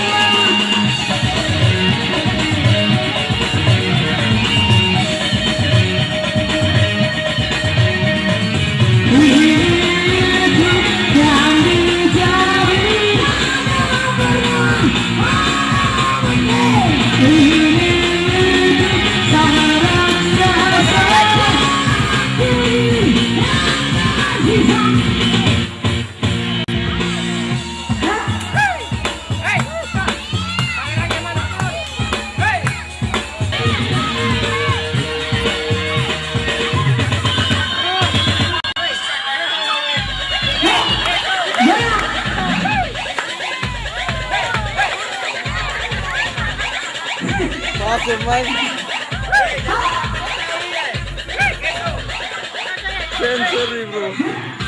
Yeah. Awesome, man. Sensory, bro.